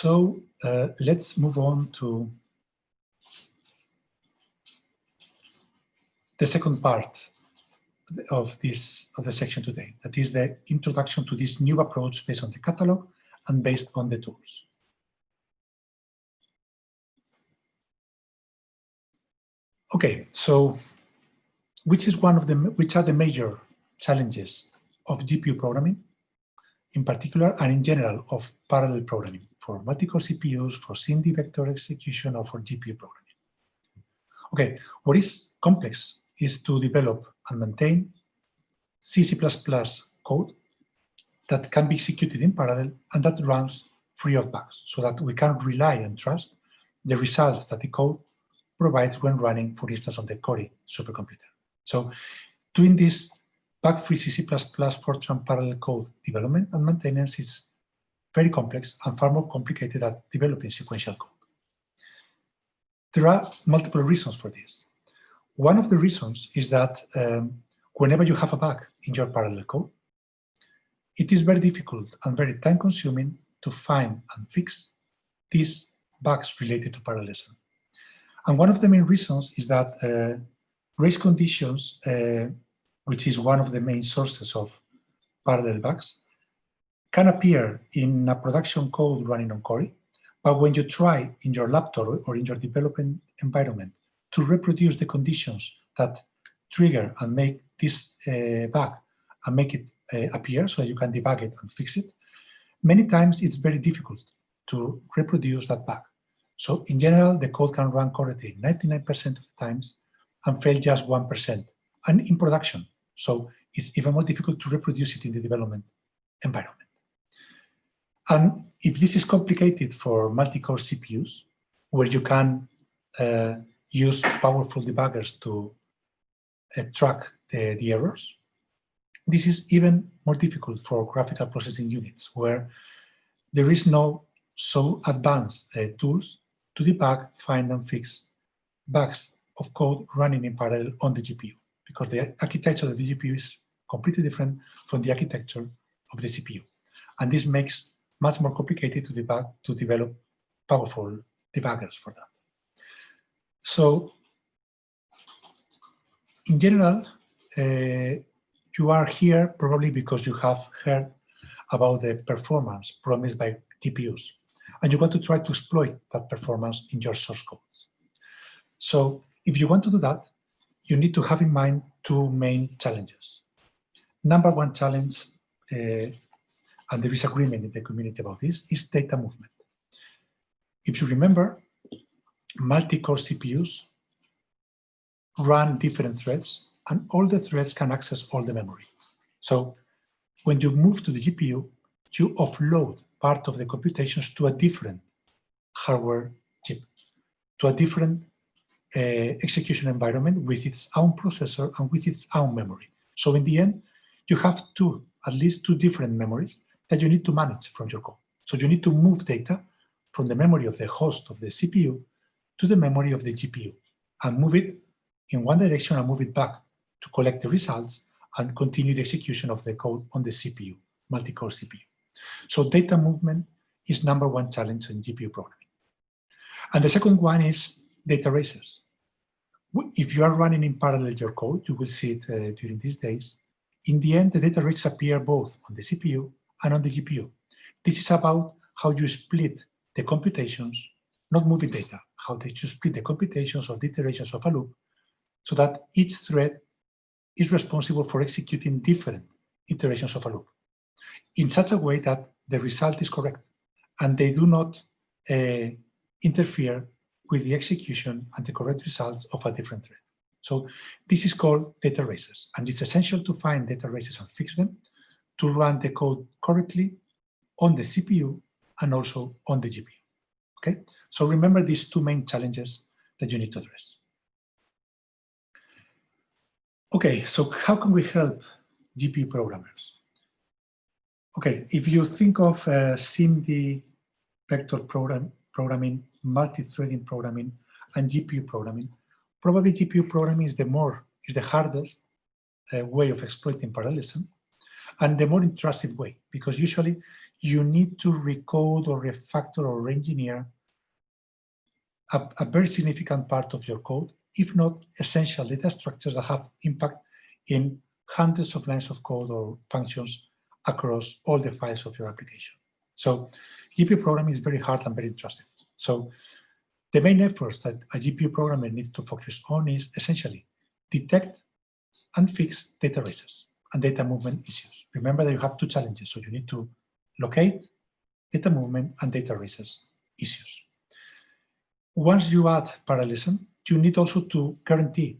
So uh, let's move on to the second part of this of the section today. That is the introduction to this new approach based on the catalog and based on the tools. Okay, so which is one of the which are the major challenges of GPU programming, in particular and in general of parallel programming for multi-core CPUs, for SIMD vector execution, or for GPU programming. Okay, what is complex is to develop and maintain C++ code that can be executed in parallel and that runs free of bugs so that we can rely and trust the results that the code provides when running, for instance, on the Cori supercomputer. So doing this bug-free C++ Fortran parallel code development and maintenance is very complex and far more complicated than developing sequential code. There are multiple reasons for this. One of the reasons is that um, whenever you have a bug in your parallel code, it is very difficult and very time-consuming to find and fix these bugs related to parallelism. And one of the main reasons is that uh, race conditions, uh, which is one of the main sources of parallel bugs, can appear in a production code running on Cori, but when you try in your laptop or in your development environment to reproduce the conditions that trigger and make this uh, bug and make it uh, appear so you can debug it and fix it, many times it's very difficult to reproduce that bug. So in general, the code can run correctly 99% of the times and fail just 1%, and in production. So it's even more difficult to reproduce it in the development environment. And if this is complicated for multi-core CPUs, where you can uh, use powerful debuggers to uh, track the, the errors, this is even more difficult for graphical processing units, where there is no so advanced uh, tools to debug, find, and fix bugs of code running in parallel on the GPU, because the architecture of the GPU is completely different from the architecture of the CPU. And this makes much more complicated to debug, to develop powerful debuggers for that. So in general, uh, you are here probably because you have heard about the performance promised by GPUs, and you want to try to exploit that performance in your source codes. So if you want to do that, you need to have in mind two main challenges. Number one challenge uh, and there is agreement in the community about this, is data movement. If you remember, multi-core CPUs run different threads, and all the threads can access all the memory. So when you move to the GPU, you offload part of the computations to a different hardware chip, to a different Uh, execution environment with its own processor and with its own memory. So in the end, you have two, at least two different memories that you need to manage from your code. So you need to move data from the memory of the host of the CPU to the memory of the GPU and move it in one direction and move it back to collect the results and continue the execution of the code on the CPU, multi-core CPU. So data movement is number one challenge in GPU programming. And the second one is data races. If you are running in parallel your code, you will see it uh, during these days. In the end, the data races appear both on the CPU and on the GPU. This is about how you split the computations, not moving data, how you split the computations or the iterations of a loop so that each thread is responsible for executing different iterations of a loop in such a way that the result is correct and they do not uh, interfere with the execution and the correct results of a different thread. So this is called data races, and it's essential to find data races and fix them to run the code correctly on the CPU and also on the GPU. Okay, so remember these two main challenges that you need to address. Okay, so how can we help GPU programmers? Okay, if you think of uh, SIMD vector program, programming, multi-threading programming, and GPU programming, probably GPU programming is the more, is the hardest uh, way of exploiting parallelism and the more intrusive way, because usually you need to recode or refactor or engineer a, a very significant part of your code, if not essential data structures that have impact in hundreds of lines of code or functions across all the files of your application. So GPU programming is very hard and very interesting. So the main efforts that a GPU programmer needs to focus on is essentially detect and fix data races and data movement issues. Remember that you have two challenges, so you need to locate data movement and data races issues. Once you add parallelism, you need also to guarantee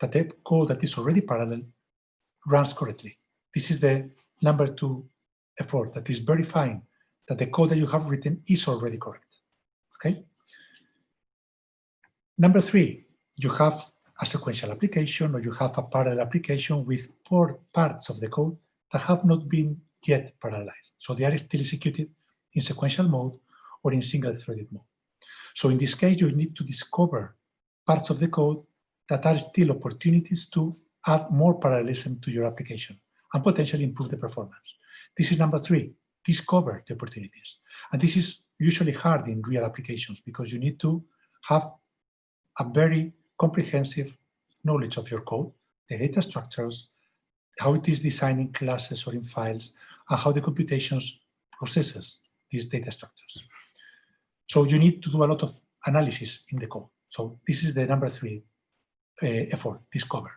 that the code that is already parallel runs correctly. This is the number two effort, that is verifying that the code that you have written is already correct. Okay. Number three, you have a sequential application or you have a parallel application with parts of the code that have not been yet parallelized. So they are still executed in sequential mode or in single-threaded mode. So in this case, you need to discover parts of the code that are still opportunities to add more parallelism to your application and potentially improve the performance. This is number three, discover the opportunities. And this is usually hard in real applications because you need to have a very comprehensive knowledge of your code, the data structures, how it is designed in classes or in files, and how the computations processes these data structures. So you need to do a lot of analysis in the code. So this is the number three uh, effort, discover.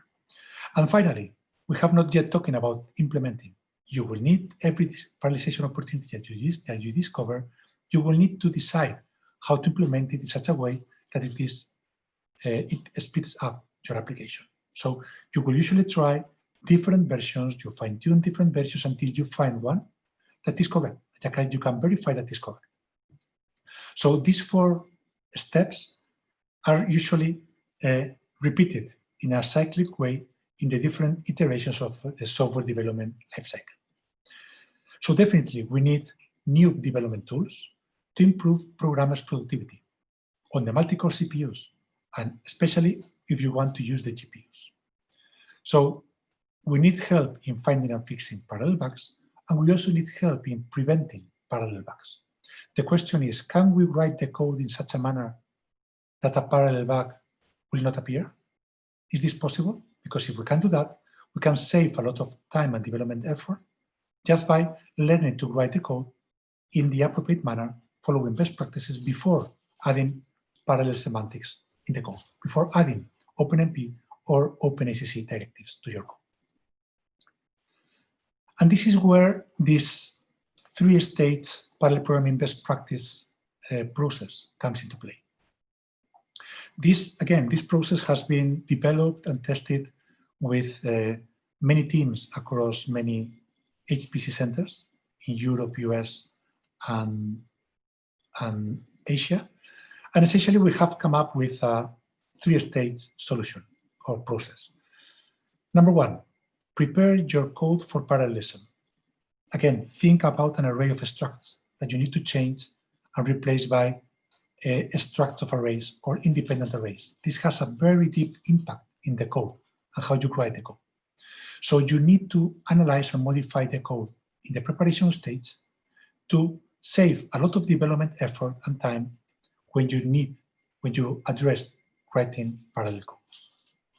And finally, we have not yet talking about implementing. You will need every parallelization opportunity that you, that you discover, you will need to decide how to implement it in such a way that it is uh, it speeds up your application. So you will usually try different versions, you fine tune different versions until you find one that is correct. That you can verify that is correct. So these four steps are usually uh, repeated in a cyclic way in the different iterations of the software development lifecycle. So definitely we need new development tools to improve programmers' productivity on the multi-core CPUs, and especially if you want to use the GPUs. So we need help in finding and fixing parallel bugs, and we also need help in preventing parallel bugs. The question is, can we write the code in such a manner that a parallel bug will not appear? Is this possible? Because if we can do that, we can save a lot of time and development effort just by learning to write the code in the appropriate manner, following best practices before adding parallel semantics in the code, before adding OpenMP or OpenACC directives to your code. And this is where this three-stage parallel programming best practice uh, process comes into play. This, again, this process has been developed and tested with uh, many teams across many HPC centers in Europe, US, and, and Asia. And essentially, we have come up with a three-stage solution or process. Number one, prepare your code for parallelism. Again, think about an array of structs that you need to change and replace by a, a struct of arrays or independent arrays. This has a very deep impact in the code and how you write the code. So you need to analyze and modify the code in the preparation stage to save a lot of development effort and time when you need, when you address writing parallel code.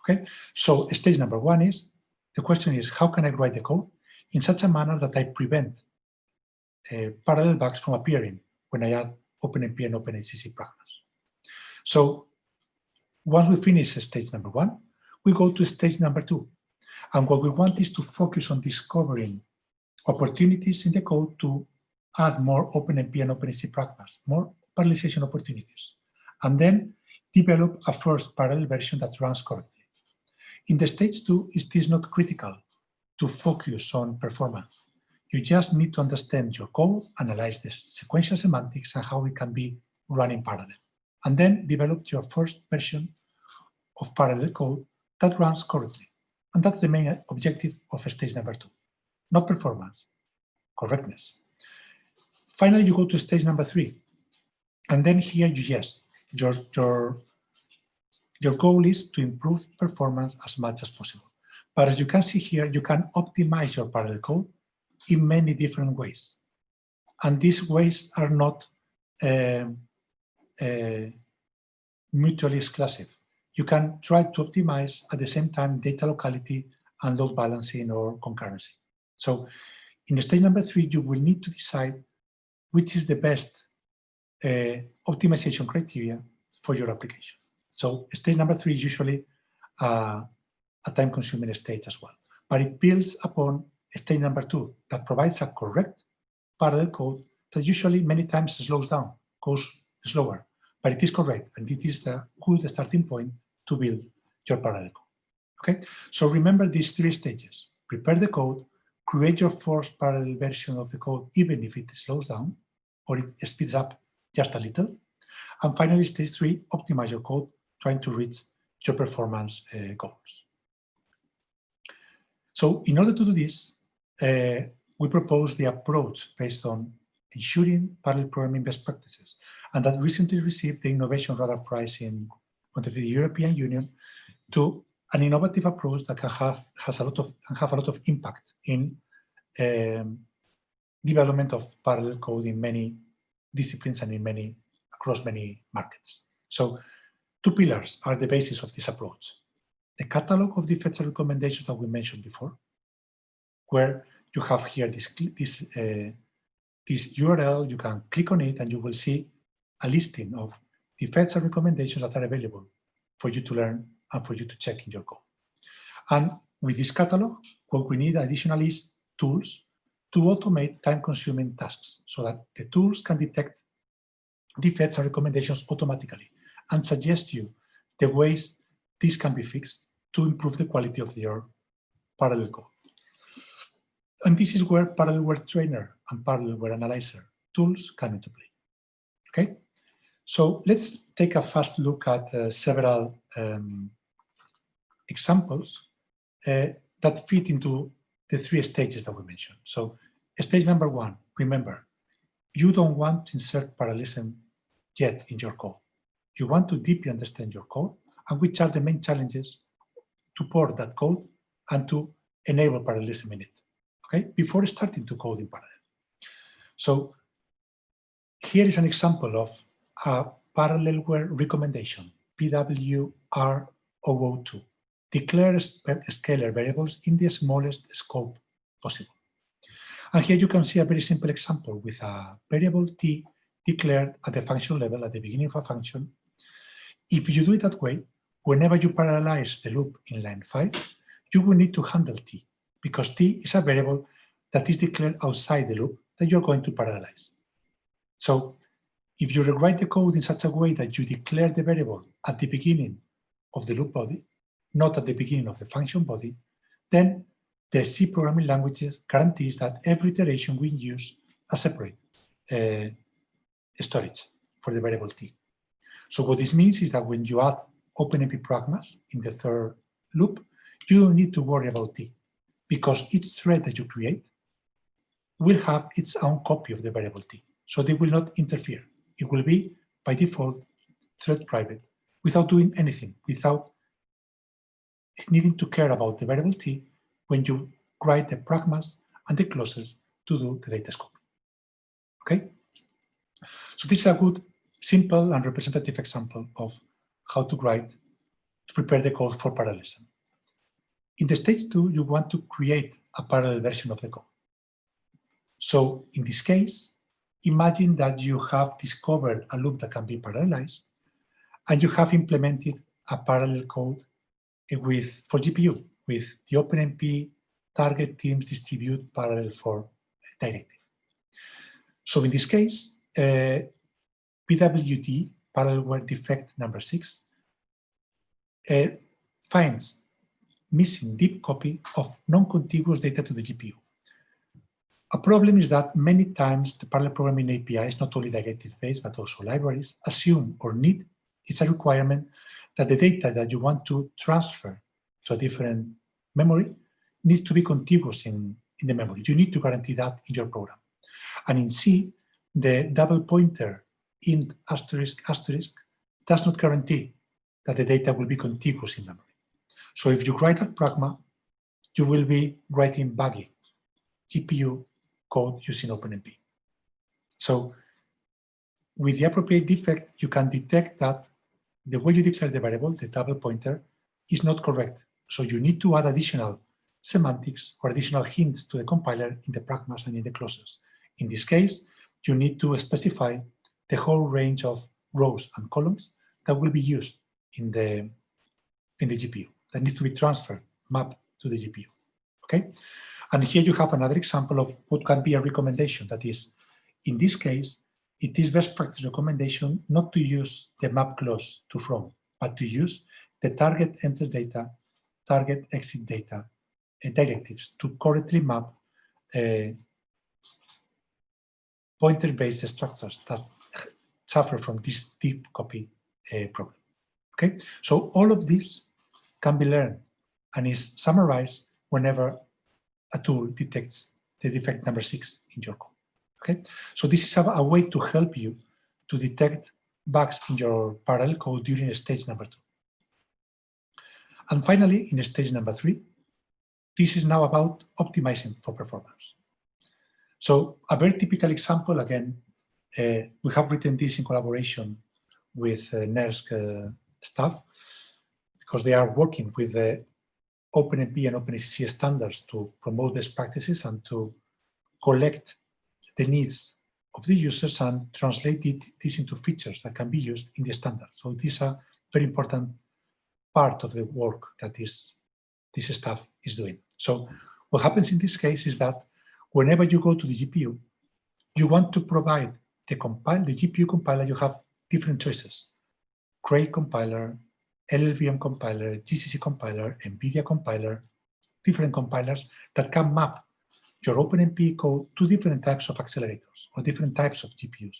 Okay, so stage number one is, the question is, how can I write the code in such a manner that I prevent uh, parallel bugs from appearing when I add OpenMP and OpenACC pragmas. So once we finish stage number one, we go to stage number two. And what we want is to focus on discovering opportunities in the code to add more OpenMP and OpenACC pragmas, more parallelization opportunities, and then develop a first parallel version that runs correctly. In the stage two, it is not critical to focus on performance. You just need to understand your code, analyze the sequential semantics and how it can be run in parallel, and then develop your first version of parallel code that runs correctly. And that's the main objective of stage number two, not performance, correctness. Finally, you go to stage number three, and then here you yes, your, your, your goal is to improve performance as much as possible. But as you can see here, you can optimize your parallel code in many different ways. And these ways are not uh, uh, mutually exclusive. You can try to optimize at the same time data locality and load balancing or concurrency. So in stage number three, you will need to decide which is the best uh, optimization criteria for your application. So stage number three is usually uh, a time-consuming stage as well, but it builds upon stage number two that provides a correct parallel code that usually many times slows down, goes slower, but it is correct and it is a good starting point to build your parallel code. Okay, so remember these three stages. Prepare the code, create your first parallel version of the code, even if it slows down or it speeds up just a little. And finally, stage three, optimize your code, trying to reach your performance uh, goals. So in order to do this, uh, we propose the approach based on ensuring parallel programming best practices, and that recently received the Innovation Radar Prize in the European Union to an innovative approach that can have has a lot of can have a lot of impact in um, development of parallel code in many disciplines and in many across many markets. So two pillars are the basis of this approach. The catalog of defects and recommendations that we mentioned before, where you have here this, this, uh, this URL, you can click on it and you will see a listing of defects and recommendations that are available for you to learn and for you to check in your code. And with this catalog, what we need additionally is tools to automate time-consuming tasks so that the tools can detect defects and recommendations automatically and suggest you the ways this can be fixed to improve the quality of your parallel code. And this is where Parallelware Trainer and Parallelware Analyzer tools come into play. Okay, so let's take a fast look at uh, several um, examples uh, that fit into the three stages that we mentioned. So stage number one, remember, you don't want to insert parallelism yet in your code. You want to deeply understand your code and which are the main challenges to port that code and to enable parallelism in it okay, before starting to code in parallel. So here is an example of a parallelware recommendation, PWR002. Declare scalar variables in the smallest scope possible. And here you can see a very simple example with a variable t declared at the function level at the beginning of a function. If you do it that way, whenever you parallelize the loop in line 5, you will need to handle t because t is a variable that is declared outside the loop that you're going to parallelize. So if you rewrite the code in such a way that you declare the variable at the beginning of the loop body, not at the beginning of the function body, then the C programming languages guarantees that every iteration will use a separate uh, storage for the variable t. So what this means is that when you add OpenMP pragmas in the third loop, you don't need to worry about t because each thread that you create will have its own copy of the variable t. So they will not interfere. It will be, by default, thread private without doing anything, without needing to care about the variable t when you write the pragmas and the clauses to do the data scope. Okay? So this is a good, simple and representative example of how to write, to prepare the code for parallelism. In the stage two, you want to create a parallel version of the code. So in this case, imagine that you have discovered a loop that can be parallelized, and you have implemented a parallel code with for GPU with the OpenMP target teams distribute parallel for directive. So in this case, uh, PWD, parallelware defect number six, uh, finds missing deep copy of non-contiguous data to the GPU. A problem is that many times the parallel programming APIs, not only directive-based, but also libraries, assume or need, it's a requirement that the data that you want to transfer to a different memory needs to be contiguous in, in the memory. You need to guarantee that in your program. And in C, the double pointer in asterisk asterisk does not guarantee that the data will be contiguous in memory. So if you write a pragma, you will be writing buggy GPU code using OpenMP. So with the appropriate defect, you can detect that the way you declare the variable, the double pointer, is not correct. So you need to add additional semantics or additional hints to the compiler in the pragmas and in the clauses. In this case, you need to specify the whole range of rows and columns that will be used in the in the GPU that needs to be transferred, mapped to the GPU. Okay, and here you have another example of what can be a recommendation. That is, in this case, it is best practice recommendation not to use the map clause to from, but to use the target enter data, target exit data uh, directives to correctly map uh, pointer-based structures that suffer from this deep copy uh, problem. Okay, so all of this can be learned and is summarized whenever a tool detects the defect number six in your code. Okay, so this is a, a way to help you to detect bugs in your parallel code during stage number two. And finally, in stage number three, this is now about optimizing for performance. So a very typical example, again, uh, we have written this in collaboration with uh, NERSC uh, staff because they are working with the OpenMP and OpenACC standards to promote best practices and to collect the needs of the users and translate it, this into features that can be used in the standard. So it is a very important part of the work that is, this staff is doing. So what happens in this case is that whenever you go to the GPU, you want to provide the compile, the GPU compiler, you have different choices. Cray compiler, LLVM compiler, GCC compiler, NVIDIA compiler, different compilers that can map your OpenMP code to different types of accelerators or different types of GPUs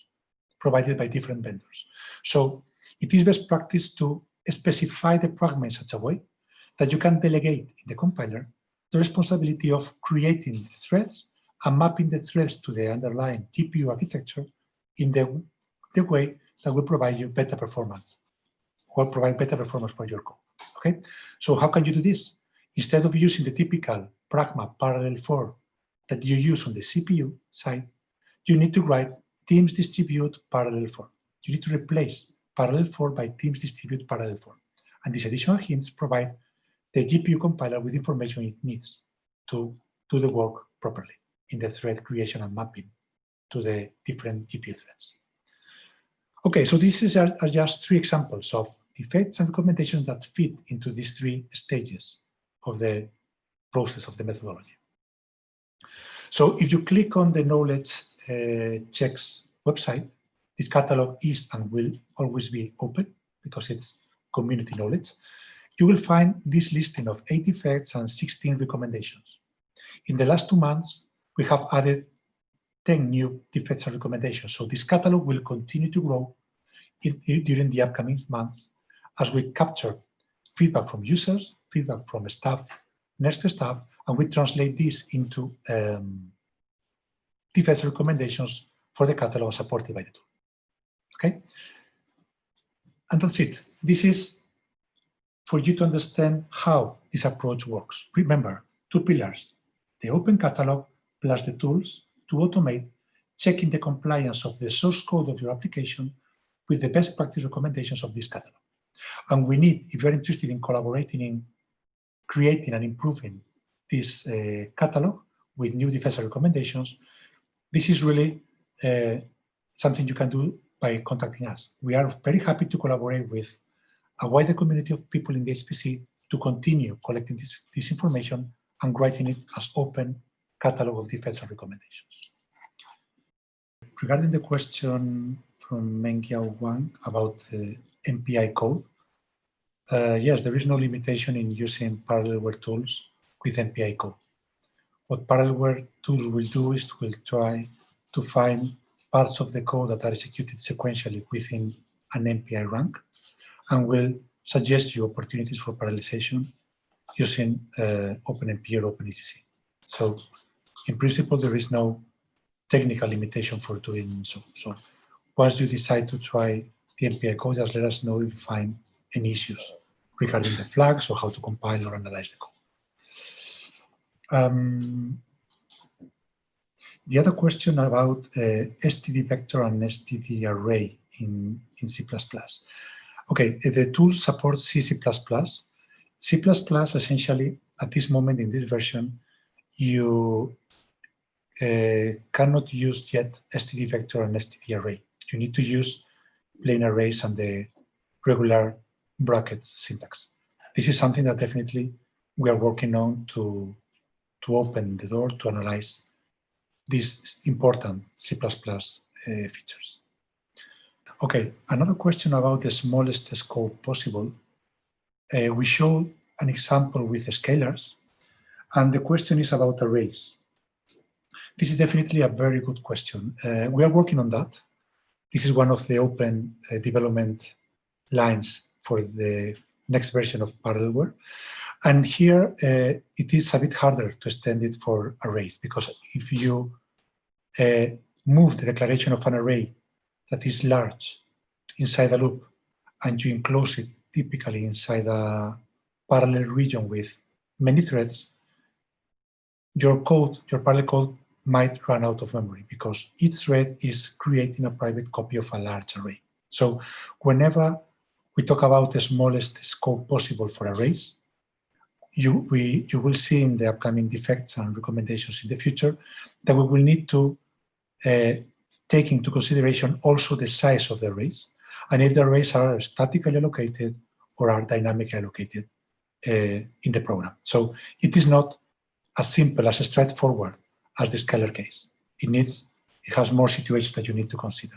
provided by different vendors. So it is best practice to specify the pragma in such a way that you can delegate in the compiler the responsibility of creating the threads and mapping the threads to the underlying GPU architecture in the, the way that will provide you better performance will provide better performance for your code. Okay, so how can you do this? Instead of using the typical Pragma parallel for that you use on the CPU side, you need to write teams distribute parallel for. You need to replace parallel for by teams distribute parallel for. And these additional hints provide the GPU compiler with information it needs to do the work properly in the thread creation and mapping to the different GPU threads. Okay, so these are, are just three examples of defects and recommendations that fit into these three stages of the process of the methodology. So if you click on the knowledge uh, checks website, this catalog is and will always be open because it's community knowledge. You will find this listing of eight effects and 16 recommendations. In the last two months, we have added 10 new defects and recommendations. So this catalog will continue to grow in, in, during the upcoming months as we capture feedback from users, feedback from staff, NERSC staff, and we translate this into um, defense recommendations for the catalog supported by the tool. Okay? And that's it. This is for you to understand how this approach works. Remember, two pillars, the open catalog plus the tools to automate checking the compliance of the source code of your application with the best practice recommendations of this catalog. And we need, if you're interested in collaborating in creating and improving this uh, catalog with new defense recommendations, this is really uh, something you can do by contacting us. We are very happy to collaborate with a wider community of people in the HPC to continue collecting this, this information and writing it as open catalog of defense recommendations. Regarding the question from Mengiao Wang about the MPI code, uh, yes, there is no limitation in using parallelware tools with MPI code. What parallelware tools will do is will try to find parts of the code that are executed sequentially within an MPI rank and will suggest you opportunities for parallelization using uh, OpenMP or OpenACC. So in principle, there is no technical limitation for doing so. So once you decide to try the MPI code, just let us know if you find any issues regarding the flags or how to compile or analyze the code. Um, The other question about uh, std vector and std array in, in C++. Okay, the tool supports C, C++. C++ essentially, at this moment in this version, you uh, cannot use yet std vector and std array. You need to use plain arrays and the regular brackets syntax. This is something that definitely we are working on to, to open the door to analyze these important C++ uh, features. Okay, another question about the smallest scope possible. Uh, we show an example with scalars, and the question is about arrays. This is definitely a very good question. Uh, we are working on that. This is one of the open uh, development lines for the next version of Parallelware. And here uh, it is a bit harder to extend it for arrays because if you uh, move the declaration of an array that is large inside a loop and you enclose it typically inside a parallel region with many threads, your code, your parallel code might run out of memory because each thread is creating a private copy of a large array. So whenever we talk about the smallest scope possible for arrays, you, we, you will see in the upcoming defects and recommendations in the future that we will need to uh, take into consideration also the size of the arrays and if the arrays are statically allocated or are dynamically allocated uh, in the program. So it is not as simple as straightforward as the scalar case. It needs, it has more situations that you need to consider.